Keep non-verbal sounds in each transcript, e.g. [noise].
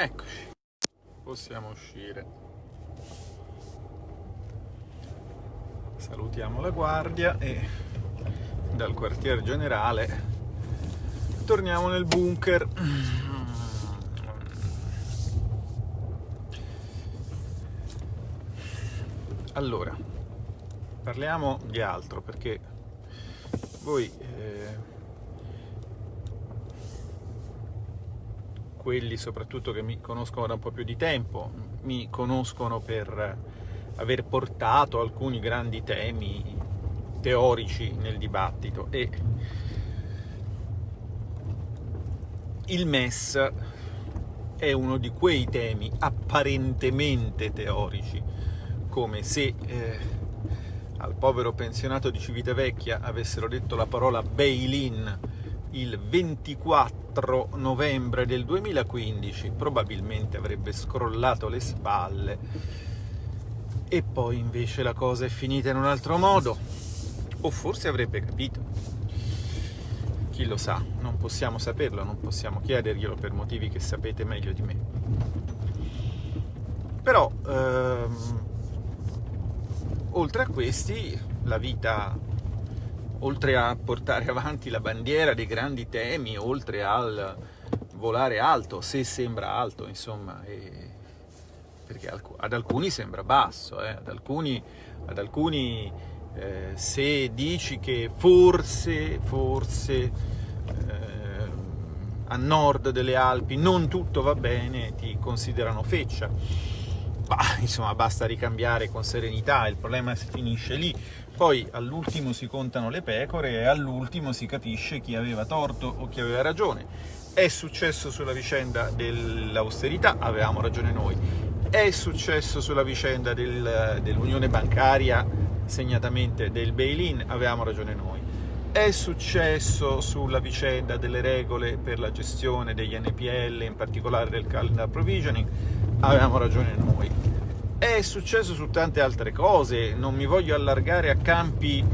Eccoci, possiamo uscire. Salutiamo la guardia e dal quartier generale torniamo nel bunker. Allora, parliamo di altro perché voi eh, quelli soprattutto che mi conoscono da un po' più di tempo, mi conoscono per aver portato alcuni grandi temi teorici nel dibattito. E il MES è uno di quei temi apparentemente teorici, come se eh, al povero pensionato di Civitavecchia avessero detto la parola bail-in il 24 novembre del 2015 probabilmente avrebbe scrollato le spalle. E poi invece la cosa è finita in un altro modo. O forse avrebbe capito. Chi lo sa, non possiamo saperlo, non possiamo chiederglielo per motivi che sapete meglio di me. Però ehm, oltre a questi la vita oltre a portare [laughs] avanti la bandiera dei grandi temi, oltre al volare alto, se sembra alto, insomma, e... perché ad alcuni sembra basso, eh? ad alcuni, ad alcuni eh, se dici che forse, forse eh, a nord delle Alpi non tutto va bene, ti considerano feccia. Bah, insomma, basta ricambiare con serenità, il problema si finisce lì poi all'ultimo si contano le pecore e all'ultimo si capisce chi aveva torto o chi aveva ragione. È successo sulla vicenda dell'austerità, avevamo ragione noi. È successo sulla vicenda del, dell'unione bancaria, segnatamente del bail-in, avevamo ragione noi. È successo sulla vicenda delle regole per la gestione degli NPL, in particolare del calendar provisioning, avevamo ragione noi è successo su tante altre cose, non mi voglio allargare a campi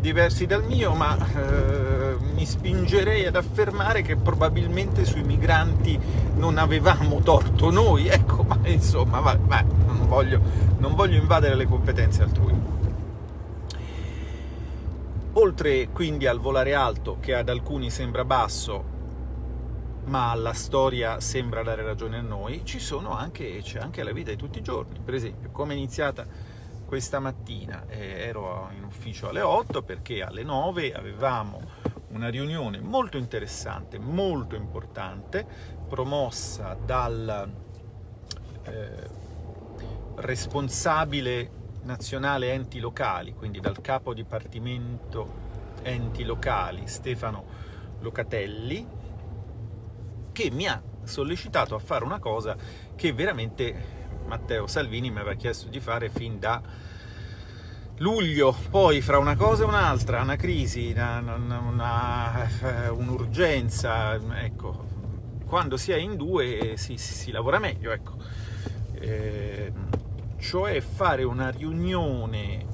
diversi dal mio, ma eh, mi spingerei ad affermare che probabilmente sui migranti non avevamo torto noi, ecco, ma insomma, va, va, non, voglio, non voglio invadere le competenze altrui. Oltre quindi al volare alto, che ad alcuni sembra basso, ma la storia sembra dare ragione a noi, ci sono anche, c'è anche la vita di tutti i giorni. Per esempio, come è iniziata questa mattina? Eh, ero in ufficio alle 8 perché alle 9 avevamo una riunione molto interessante, molto importante, promossa dal eh, responsabile nazionale enti locali, quindi dal capo dipartimento enti locali Stefano Locatelli, che mi ha sollecitato a fare una cosa che veramente Matteo Salvini mi aveva chiesto di fare fin da luglio, poi fra una cosa e un'altra, una crisi, un'urgenza, un ecco, quando si è in due si, si, si lavora meglio, ecco. Eh, cioè fare una riunione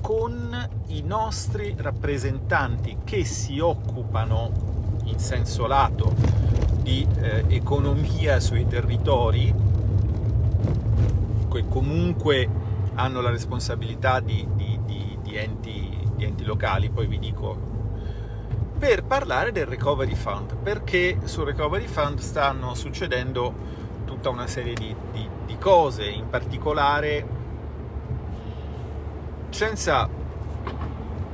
con i nostri rappresentanti che si occupano in senso lato di eh, economia sui territori, che comunque hanno la responsabilità di, di, di, di enti, enti locali, poi vi dico per parlare del Recovery Fund, perché sul Recovery Fund stanno succedendo tutta una serie di, di, di cose, in particolare senza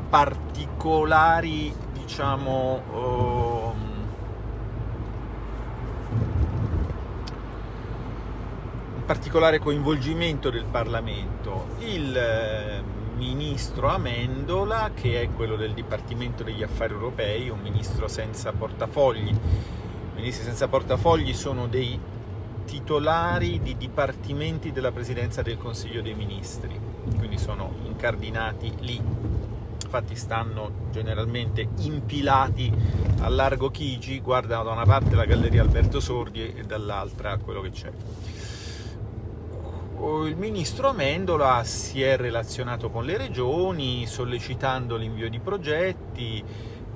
particolari, diciamo, uh, particolare coinvolgimento del Parlamento. Il eh, ministro Amendola, che è quello del Dipartimento degli Affari Europei, un ministro senza portafogli. I ministri senza portafogli sono dei titolari di dipartimenti della Presidenza del Consiglio dei Ministri, quindi sono incardinati lì, infatti stanno generalmente impilati a largo Chigi, guardano da una parte la Galleria Alberto Sordi e dall'altra quello che c'è il ministro Amendola si è relazionato con le regioni sollecitando l'invio di progetti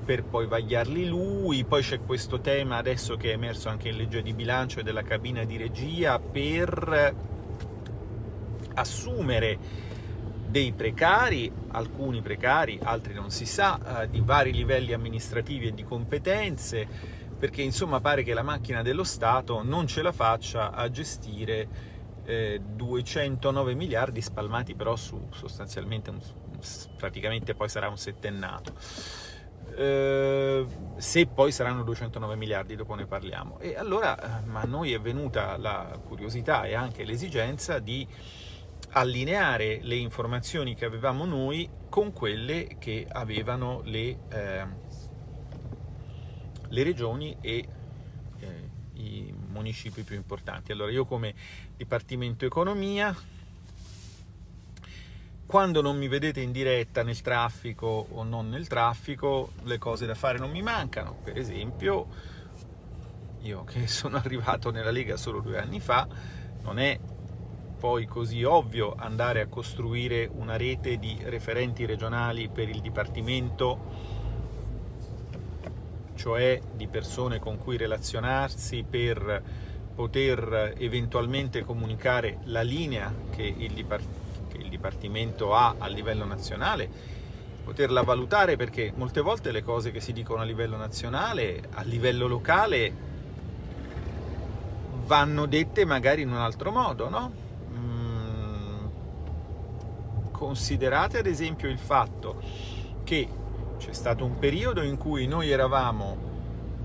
per poi vagliarli lui, poi c'è questo tema adesso che è emerso anche in legge di bilancio e della cabina di regia per assumere dei precari, alcuni precari, altri non si sa, eh, di vari livelli amministrativi e di competenze, perché insomma pare che la macchina dello Stato non ce la faccia a gestire eh, 209 miliardi spalmati però su sostanzialmente un, praticamente poi sarà un settennato. Eh, se poi saranno 209 miliardi, dopo ne parliamo. E allora, eh, ma a noi è venuta la curiosità e anche l'esigenza di allineare le informazioni che avevamo noi con quelle che avevano le, eh, le regioni e i municipi più importanti. Allora io come Dipartimento Economia, quando non mi vedete in diretta nel traffico o non nel traffico, le cose da fare non mi mancano. Per esempio, io che [laughs] sono arrivato nella Lega solo due anni fa, non è poi così ovvio andare a costruire una rete di referenti regionali per il Dipartimento, cioè di persone con cui relazionarsi per poter eventualmente comunicare la linea che il, Dipart che il Dipartimento ha a livello nazionale, poterla valutare perché molte volte le cose che si dicono a livello nazionale, a livello locale, vanno dette magari in un altro modo, no? considerate ad esempio il fatto che c'è stato un periodo in cui noi eravamo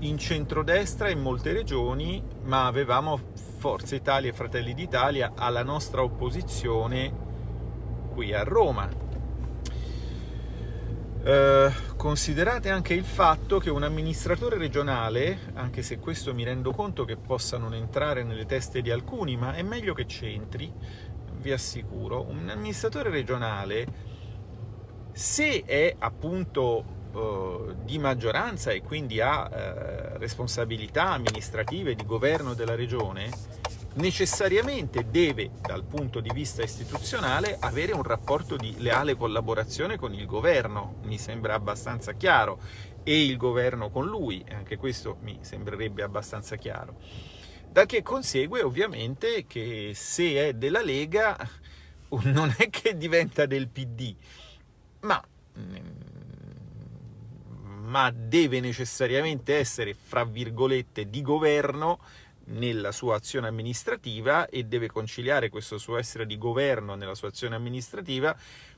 in centrodestra in molte regioni, ma avevamo Forza Italia e Fratelli d'Italia alla nostra opposizione qui a Roma. Eh, considerate anche il fatto che un amministratore regionale, anche se questo mi rendo conto che possa non entrare nelle teste di alcuni, ma è meglio che c'entri, vi assicuro, un amministratore regionale, se è appunto eh, di maggioranza e quindi ha eh, responsabilità amministrative di governo della regione, necessariamente deve, dal punto di vista istituzionale, avere un rapporto di leale collaborazione con il governo, mi sembra abbastanza chiaro, e il governo con lui, anche questo mi sembrerebbe abbastanza chiaro. Da che consegue ovviamente che se è della Lega [laughs] non è che diventa del PD, ma, ma deve necessariamente essere, fra virgolette, di governo nella sua azione amministrativa e deve conciliare questo suo essere di governo nella sua azione amministrativa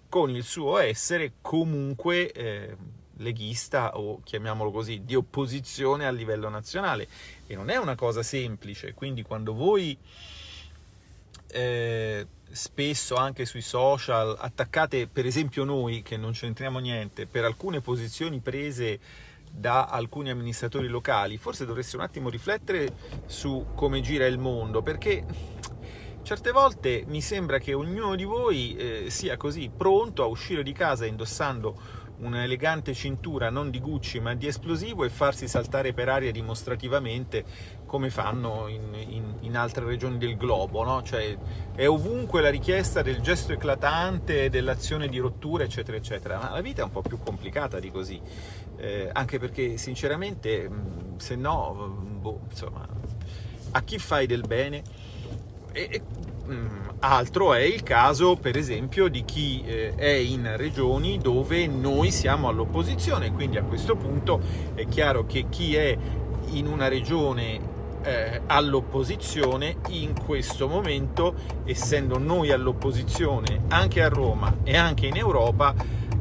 con il suo essere comunque eh, leghista o chiamiamolo così, di opposizione a livello nazionale. E non è una cosa semplice, quindi quando voi eh, spesso anche sui social attaccate per esempio noi che non c'entriamo niente per alcune posizioni prese da alcuni amministratori locali, forse dovreste un attimo riflettere su come gira il mondo, perché certe volte mi sembra che ognuno di voi eh, sia così pronto a uscire di casa indossando un'elegante cintura non di Gucci ma di esplosivo e farsi saltare per aria dimostrativamente come fanno in, in, in altre regioni del globo, no? cioè è ovunque la richiesta del gesto eclatante, dell'azione di rottura eccetera eccetera, ma la vita è un po' più complicata di così, eh, anche perché sinceramente se no, boh, insomma, a chi fai del bene? E, e Mm, altro è il caso, per esempio, di chi eh, è in regioni dove noi siamo all'opposizione, quindi a questo punto è chiaro che chi è in una regione eh, all'opposizione in questo momento, essendo noi all'opposizione anche a Roma e anche in Europa,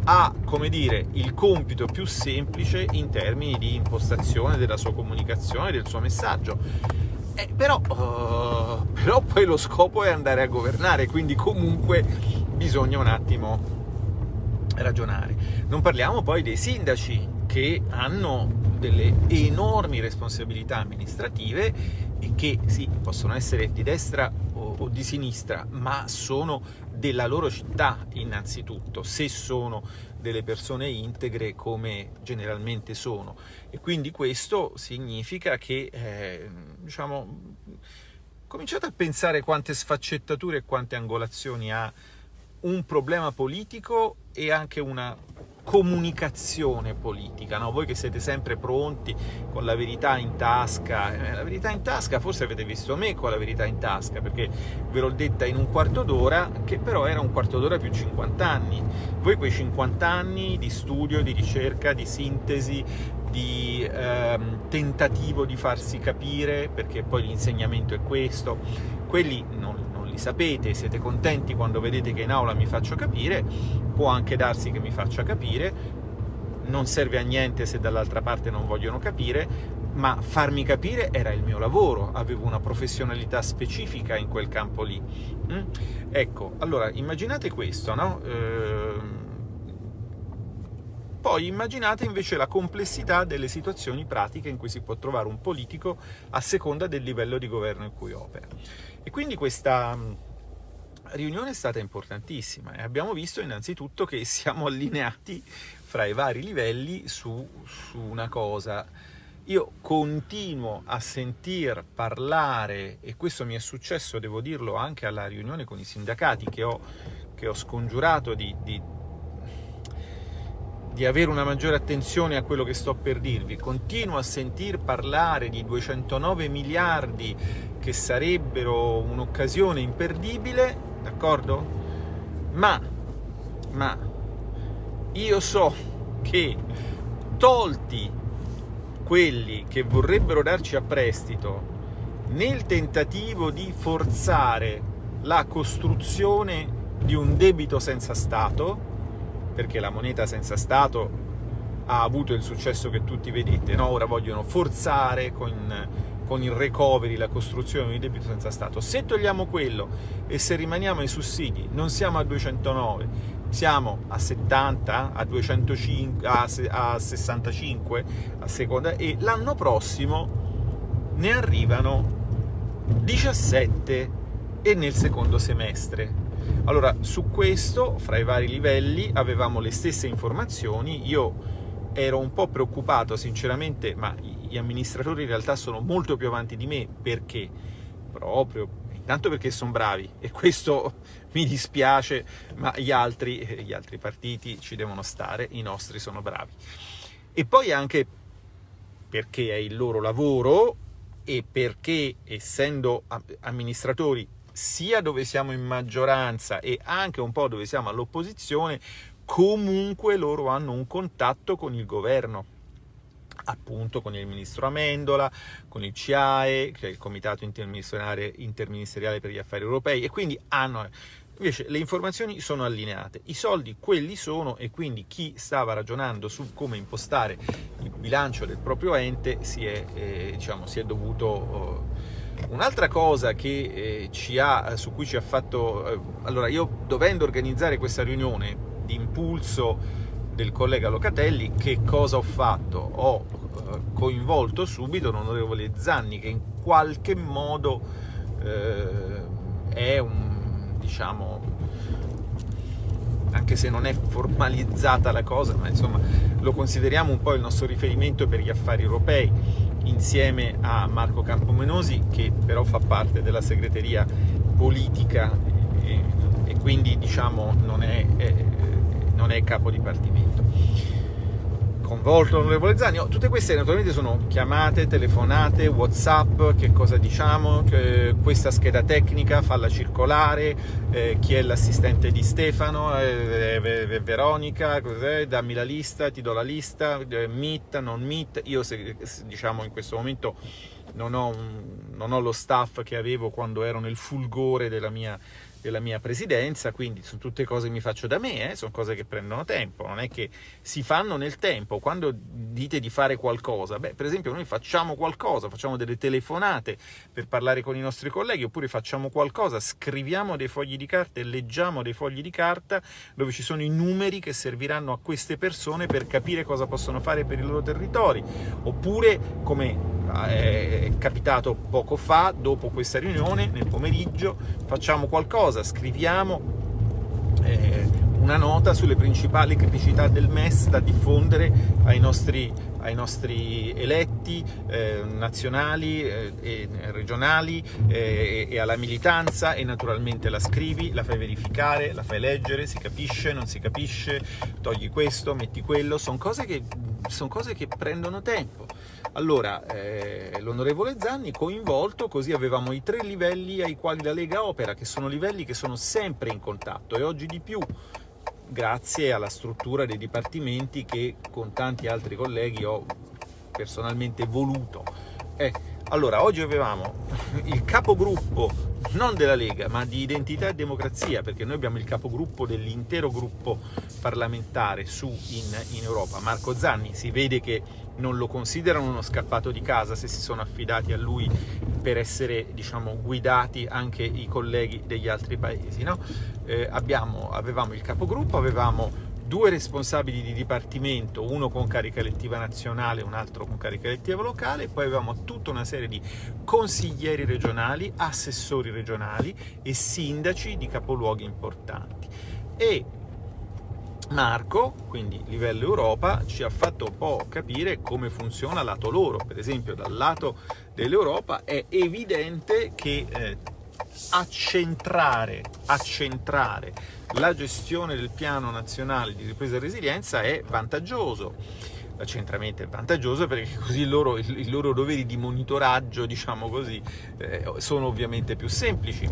ha, come dire, il compito più semplice in termini di impostazione della sua comunicazione, del suo messaggio eh, però, uh, però poi lo scopo è andare a governare, quindi comunque bisogna un attimo ragionare. Non parliamo poi dei sindaci che hanno delle enormi responsabilità amministrative e che sì, possono essere di destra o, o di sinistra, ma sono della loro città innanzitutto, se sono delle persone integre come generalmente sono. E quindi questo significa che eh, diciamo cominciate a pensare quante sfaccettature e quante angolazioni ha un problema politico e anche una comunicazione politica, no? voi che siete sempre pronti con la verità in tasca, eh, la verità in tasca, forse avete visto me con la verità in tasca, perché ve l'ho detta in un quarto d'ora, che però era un quarto d'ora più 50 anni. Voi quei 50 anni di studio, di ricerca, di sintesi, di ehm, tentativo di farsi capire, perché poi l'insegnamento è questo, quelli non, non li sapete, siete contenti quando vedete che in aula mi faccio capire, può anche darsi che mi faccia capire, non serve a niente se dall'altra parte non vogliono capire, ma farmi capire era il mio lavoro, avevo una professionalità specifica in quel campo lì. Mm? Ecco, allora immaginate questo, no? Ehm... Poi immaginate invece la complessità delle situazioni pratiche in cui si può trovare un politico a seconda del livello di governo in cui opera. E quindi questa riunione è stata importantissima e abbiamo visto innanzitutto che [laughs] siamo allineati fra i vari livelli su, su una cosa. Io continuo a sentir parlare, e questo mi è successo, devo dirlo, anche alla riunione con i sindacati che ho, che ho scongiurato di, di, di avere una maggiore attenzione a quello che sto per dirvi. Continuo a sentir parlare di 209 miliardi che sarebbero un'occasione imperdibile d'accordo? Ma, ma, io so che tolti quelli che vorrebbero darci a prestito nel tentativo di forzare la costruzione di un debito senza Stato, perché la moneta senza Stato ha avuto il successo che tutti vedete, no? ora vogliono forzare con con il recovery, la costruzione di debito senza Stato. Se togliamo quello e se rimaniamo ai sussidi, non siamo a 209, siamo a 70, a, 205, a, a 65 a seconda, e l'anno prossimo ne arrivano 17 e nel secondo semestre. Allora, su questo, fra i vari livelli, avevamo le stesse informazioni, io ero un po' preoccupato sinceramente, ma gli amministratori in realtà sono molto più avanti di me, perché? Proprio, intanto perché sono bravi, e questo [laughs] mi dispiace, ma gli altri, gli altri partiti ci devono stare, i nostri sono bravi. E poi anche perché è il loro lavoro e perché, essendo amministratori sia dove siamo in maggioranza e anche un po' dove siamo all'opposizione, comunque loro hanno un contatto con il governo. Appunto con il ministro Amendola, con il CIAE, che è il Comitato Interministeriale, Interministeriale per gli Affari Europei, e quindi hanno... Invece le informazioni sono allineate, i soldi quelli sono e quindi chi stava ragionando su come impostare il bilancio del proprio ente si è, eh, diciamo, si è dovuto... Oh, Un'altra cosa che, eh, ha, su cui ci ha fatto... Eh, allora, io dovendo organizzare questa riunione di impulso del collega Locatelli, che cosa ho fatto? Ho eh, coinvolto subito l'onorevole Zanni, che in qualche modo eh, è un, diciamo, anche se non è formalizzata la cosa, ma insomma lo consideriamo un po' il nostro riferimento per gli affari europei, insieme a Marco Campomenosi, che però fa parte della segreteria politica e, e quindi diciamo non è, è non è capo dipartimento. Convolto l'onorevole Zani, oh, tutte queste naturalmente sono chiamate, telefonate, whatsapp, che cosa diciamo, che questa scheda tecnica, falla circolare, eh, chi è l'assistente di Stefano, eh, eh, Veronica, dammi la lista, ti do la lista, eh, meet, non meet, io se, diciamo in questo momento non ho, non ho lo staff che avevo quando ero nel fulgore della mia della mia presidenza, quindi sono tutte cose che mi faccio da me, eh, sono cose che prendono tempo, non è che si fanno nel tempo, quando dite di fare qualcosa, beh, per esempio noi facciamo qualcosa, facciamo delle telefonate per parlare con i nostri colleghi, oppure facciamo qualcosa, scriviamo dei fogli di carta e leggiamo dei fogli di carta dove ci sono i numeri che serviranno a queste persone per capire cosa possono fare per i loro territori, oppure come eh, è capitato poco fa, dopo questa riunione, nel pomeriggio, facciamo qualcosa, scriviamo eh, una nota sulle principali criticità del MES da diffondere ai nostri, ai nostri eletti eh, nazionali eh, e regionali eh, e alla militanza e naturalmente la scrivi, la fai verificare, la fai leggere, si capisce, non si capisce, togli questo, metti quello, sono cose che, son cose che prendono tempo. Allora, eh, l'onorevole Zanni coinvolto, così avevamo i tre livelli ai quali la Lega opera, che sono livelli che sono sempre in contatto e oggi di più grazie alla struttura dei dipartimenti che con tanti altri colleghi ho personalmente voluto. Eh, allora, oggi avevamo il capogruppo non della Lega, ma di Identità e Democrazia, perché noi abbiamo il capogruppo dell'intero gruppo parlamentare su in, in Europa, Marco Zanni, si vede che non lo considerano uno scappato di casa se si sono affidati a lui per essere diciamo, guidati anche i colleghi degli altri paesi. No? Eh, abbiamo, avevamo il capogruppo, avevamo due responsabili di dipartimento, uno con carica elettiva nazionale e un altro con carica elettiva locale, poi avevamo tutta una serie di consiglieri regionali, assessori regionali e sindaci di capoluoghi importanti. E Marco, quindi livello Europa, ci ha fatto un po' capire come funziona lato loro. Per esempio, dal lato dell'Europa è evidente che eh, accentrare, accentrare la gestione del piano nazionale di ripresa e resilienza è vantaggioso. L'accentramento è vantaggioso perché [laughs] così loro, i loro doveri di monitoraggio, diciamo così, eh, sono ovviamente più semplici.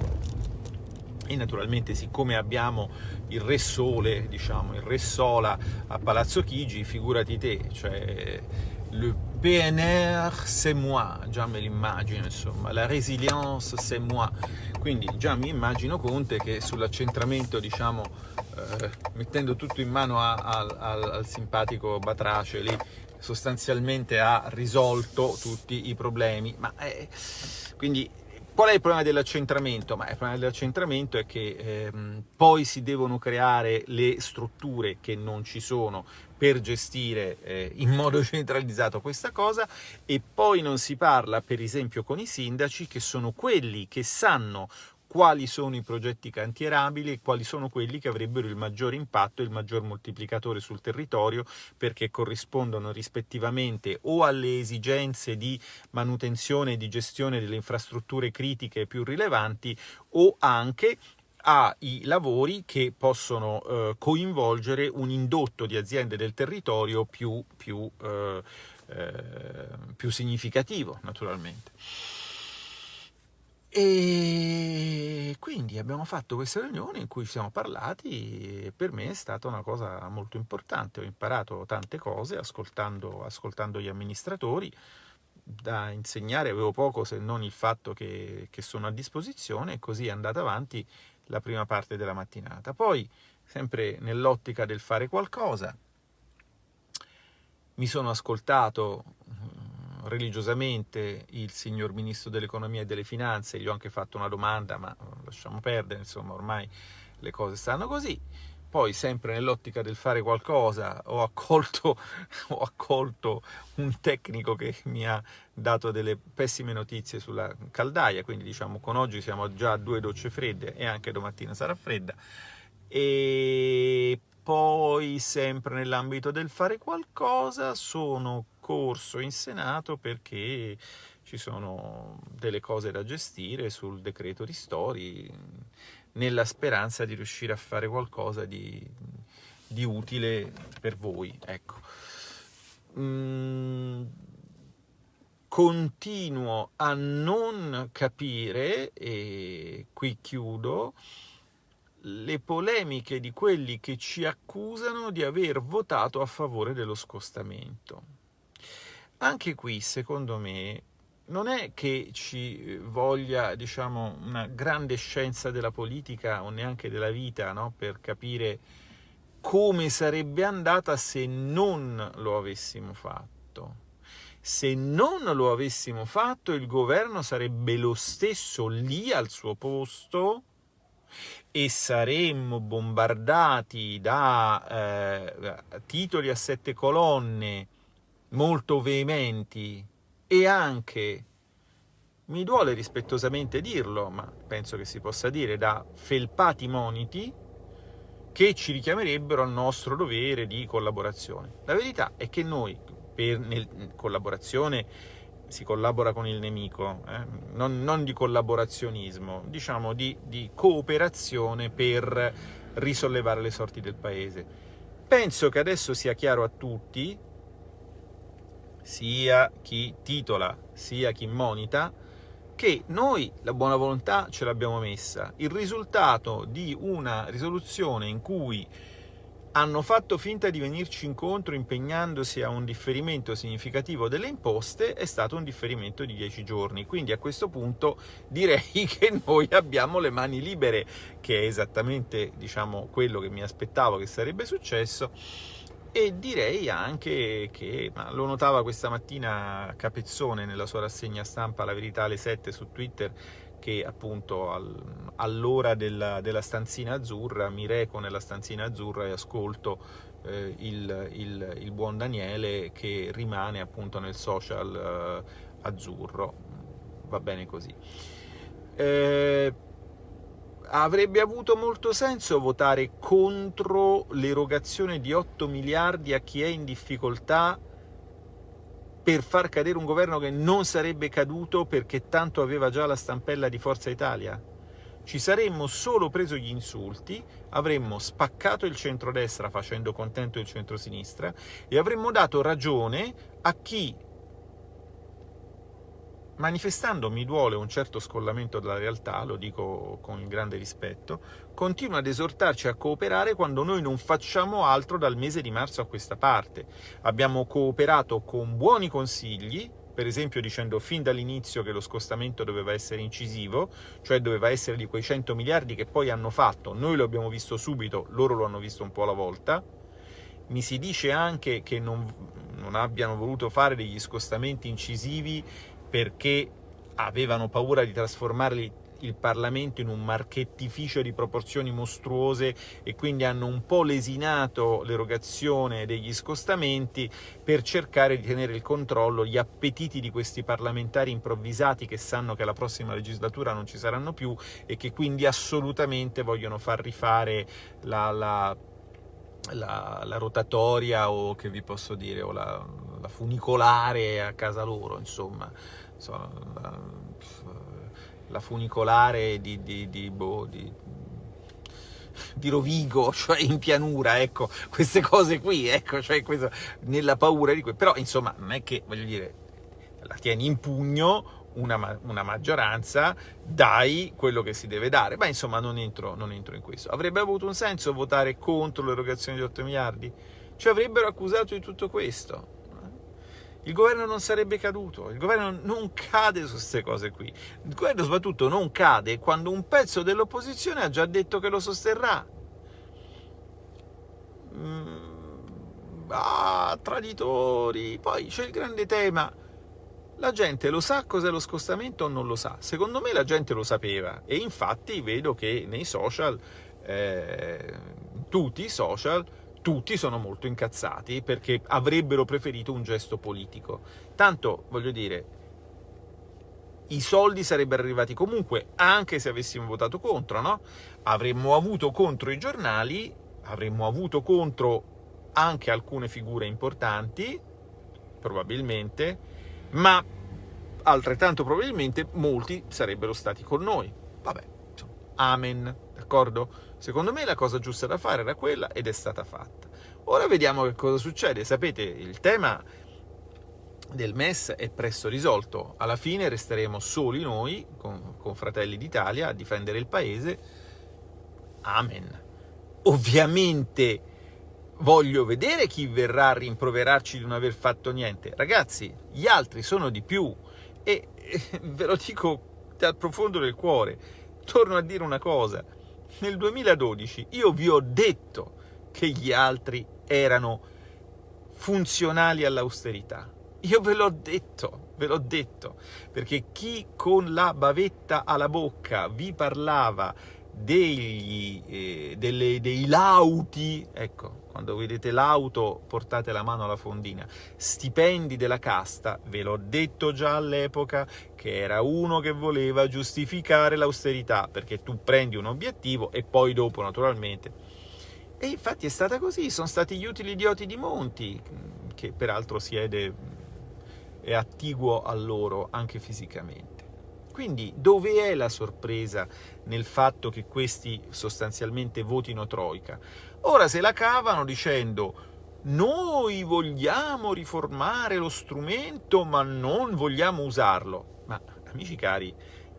E naturalmente siccome abbiamo il Re Sole, diciamo, il Re Sola a Palazzo Chigi, figurati te, cioè le PNR c'est moi, già me l'immagino, insomma, la resilience c'est moi, quindi già mi immagino Conte che sull'accentramento, diciamo, eh, mettendo tutto in mano a, a, al, al simpatico Batrace lì, sostanzialmente ha risolto tutti i problemi, ma eh, quindi Qual è il problema dell'accentramento? Il problema dell'accentramento è che ehm, poi si devono creare le strutture che non ci sono per gestire eh, in modo centralizzato questa cosa e poi non si parla per esempio con i sindaci che sono quelli che sanno quali sono i progetti cantierabili e quali sono quelli che avrebbero il maggior impatto e il maggior moltiplicatore sul territorio perché corrispondono rispettivamente o alle esigenze di manutenzione e di gestione delle infrastrutture critiche più rilevanti o anche ai lavori che possono eh, coinvolgere un indotto di aziende del territorio più, più, eh, eh, più significativo, naturalmente. E quindi abbiamo fatto questa riunione in cui ci siamo parlati e per me è stata una cosa molto importante. Ho imparato tante cose ascoltando, ascoltando gli amministratori. Da insegnare avevo poco se non il fatto che, che sono a disposizione e così è andata avanti la prima parte della mattinata. Poi, sempre nell'ottica del fare qualcosa, mi sono ascoltato religiosamente il signor Ministro dell'Economia e delle Finanze, gli ho anche fatto una domanda, ma lasciamo perdere, insomma ormai le cose stanno così. Poi, sempre nell'ottica del fare qualcosa, ho accolto, [laughs] ho accolto, un tecnico che mi ha dato delle pessime notizie sulla caldaia, quindi diciamo con oggi siamo già a due docce fredde e anche domattina sarà fredda. E poi, sempre nell'ambito del fare qualcosa, sono corso in Senato perché ci sono delle cose da gestire sul decreto ristori, nella speranza di riuscire a fare qualcosa di, di utile per voi. Ecco. Mm, continuo a non capire, e qui chiudo, le polemiche di quelli che ci accusano di aver votato a favore dello scostamento. Anche qui, secondo me, non è che ci voglia, diciamo, una grande scienza della politica o neanche della vita, no? per capire come sarebbe andata se non lo avessimo fatto. Se non lo avessimo fatto, il governo sarebbe lo stesso lì al suo posto e saremmo bombardati da eh, titoli a sette colonne molto veementi e anche, mi duole rispettosamente dirlo, ma penso che si possa dire, da felpati moniti che ci richiamerebbero al nostro dovere di collaborazione. La verità è che noi, per nel, collaborazione si collabora con il nemico, eh? non, non, di collaborazionismo, diciamo di, di cooperazione per risollevare le sorti del paese. Penso che adesso sia chiaro a tutti, sia chi titola, sia chi monita, che noi la buona volontà ce l'abbiamo messa. Il risultato di una risoluzione in cui hanno fatto finta di venirci incontro impegnandosi a un differimento significativo delle imposte è stato un differimento di 10 giorni, quindi a questo punto direi [laughs] che noi abbiamo le mani libere, che è esattamente diciamo, quello che mi aspettavo che sarebbe successo, e direi anche che, lo notava questa mattina Capezzone nella sua rassegna stampa La Verità alle 7 su Twitter, che appunto al, all'ora della, della, stanzina azzurra mi reco nella stanzina azzurra e ascolto eh, il, il, il, buon Daniele che rimane appunto nel social eh, azzurro, va bene così. Eh, avrebbe avuto molto senso votare contro l'erogazione di 8 miliardi a chi è in difficoltà per far cadere un governo che non sarebbe caduto perché tanto aveva già la stampella di Forza Italia? Ci saremmo solo preso gli insulti, avremmo spaccato il centrodestra facendo contento il centrosinistra e avremmo dato ragione a chi manifestando mi duole un certo scollamento dalla realtà, lo dico con grande rispetto, continua ad esortarci a cooperare quando noi non facciamo altro dal mese di marzo a questa parte. Abbiamo cooperato con buoni consigli, per esempio dicendo fin dall'inizio che lo scostamento doveva essere incisivo, cioè doveva essere di quei 100 miliardi che poi hanno fatto, noi lo abbiamo visto subito, loro lo hanno visto un po' alla volta, mi si dice anche che non, non abbiano voluto fare degli scostamenti incisivi perché avevano paura di trasformare il Parlamento in un marchettificio di proporzioni mostruose e quindi hanno un po' lesinato l'erogazione degli scostamenti per cercare di tenere il controllo, gli appetiti di questi parlamentari improvvisati che sanno che la prossima legislatura non ci saranno più e che quindi assolutamente vogliono far rifare la, la, la, la rotatoria o che vi posso dire, o la, la funicolare a casa loro, insomma so, la, la, funicolare di, di, di, boh, di, di Rovigo, [laughs] cioè in pianura, ecco, queste cose qui, ecco, cioè questo, nella paura di questo. Però, insomma, non è che, voglio dire, la tieni in pugno una, una, maggioranza, dai quello che si deve dare. Ma insomma non entro, non entro in questo. Avrebbe avuto un senso votare contro l'erogazione di 8 miliardi? Ci avrebbero accusato di tutto questo il governo non sarebbe caduto, il governo non cade su queste cose qui, il governo soprattutto non cade quando un pezzo dell'opposizione ha già detto che lo sosterrà. Mm, ah, traditori, poi c'è il grande tema, la gente lo sa cos'è lo scostamento o non lo sa? Secondo me la gente lo sapeva e infatti vedo che nei social, eh, tutti i social, tutti sono molto incazzati perché avrebbero preferito un gesto politico. Tanto, voglio dire, i soldi sarebbero arrivati comunque, anche se avessimo votato contro, no? Avremmo avuto contro i giornali, avremmo avuto contro anche alcune figure importanti, probabilmente, ma altrettanto probabilmente molti sarebbero stati con noi. Vabbè, insomma, amen, d'accordo? Secondo me la cosa giusta da fare era quella ed è stata fatta. Ora vediamo che cosa succede. Sapete, il tema del MES è presto risolto. Alla fine resteremo soli noi, con, con Fratelli d'Italia, a difendere il paese. Amen. Ovviamente voglio vedere chi verrà a rimproverarci di non aver fatto niente. Ragazzi, gli altri sono di più e, [laughs] ve lo dico dal profondo del cuore. Torno a dire una cosa nel 2012 io vi ho detto che gli altri erano funzionali all'austerità. Io ve l'ho detto, ve l'ho detto, perché chi con la bavetta alla bocca vi parlava degli, eh, delle, dei lauti, ecco, quando vedete l'auto portate la mano alla fondina, stipendi della casta, ve l'ho detto già all'epoca che era uno che voleva giustificare l'austerità, perché tu prendi un obiettivo e poi dopo naturalmente... E infatti è stata così, sono stati gli utili idioti di Monti, che peraltro siede, è attiguo a loro anche fisicamente. Quindi dove è la sorpresa nel fatto che questi sostanzialmente votino Troika? Ora se la cavano dicendo noi vogliamo riformare lo strumento ma non vogliamo usarlo. Ma amici cari,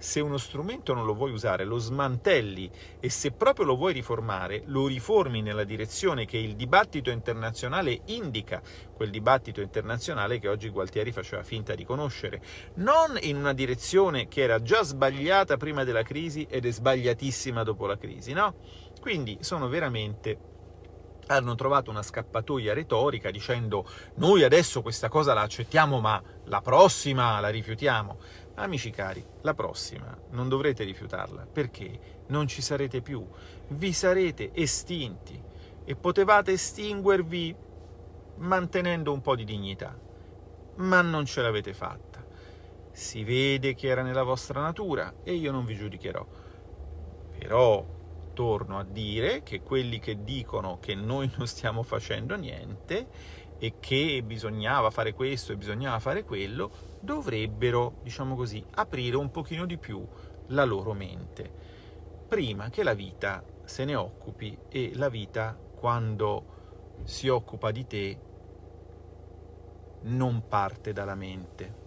se uno strumento non lo vuoi usare, lo smantelli e se proprio lo vuoi riformare, lo riformi nella direzione che il dibattito internazionale indica, quel dibattito internazionale che oggi Gualtieri faceva finta di conoscere, non in una direzione che era già sbagliata prima della crisi ed è sbagliatissima dopo la crisi, no? Quindi sono veramente hanno trovato una scappatoia retorica dicendo noi adesso questa cosa la accettiamo ma la prossima la rifiutiamo. Amici cari, la prossima non dovrete rifiutarla, perché non ci sarete più, vi sarete estinti e potevate estinguervi mantenendo un po' di dignità, ma non ce l'avete fatta. Si vede che era nella vostra natura e io non vi giudicherò. Però torno a dire che quelli che dicono che noi non stiamo facendo niente e che bisognava fare questo e bisognava fare quello, dovrebbero, diciamo così, aprire un pochino di più la loro mente, prima che la vita se ne occupi e la vita, quando si occupa di te, non parte dalla mente.